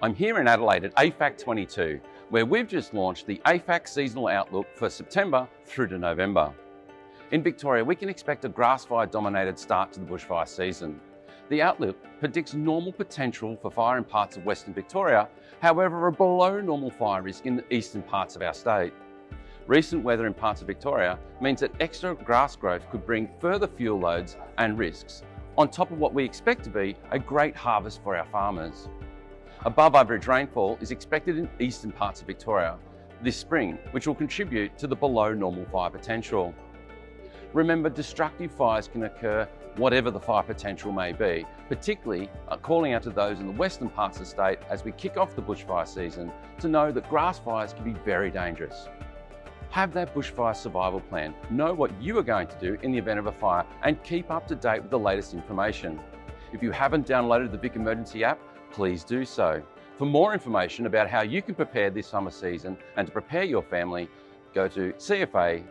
I'm here in Adelaide at AFAC 22, where we've just launched the AFAC Seasonal Outlook for September through to November. In Victoria, we can expect a grass fire dominated start to the bushfire season. The outlook predicts normal potential for fire in parts of Western Victoria, however a below normal fire risk in the eastern parts of our state. Recent weather in parts of Victoria means that extra grass growth could bring further fuel loads and risks, on top of what we expect to be a great harvest for our farmers. Above average rainfall is expected in eastern parts of Victoria this spring, which will contribute to the below normal fire potential. Remember, destructive fires can occur whatever the fire potential may be, particularly uh, calling out to those in the western parts of the state as we kick off the bushfire season to know that grass fires can be very dangerous. Have that bushfire survival plan, know what you are going to do in the event of a fire and keep up to date with the latest information. If you haven't downloaded the Vic Emergency app, please do so. For more information about how you can prepare this summer season and to prepare your family, go to cfa.vic.gov.au.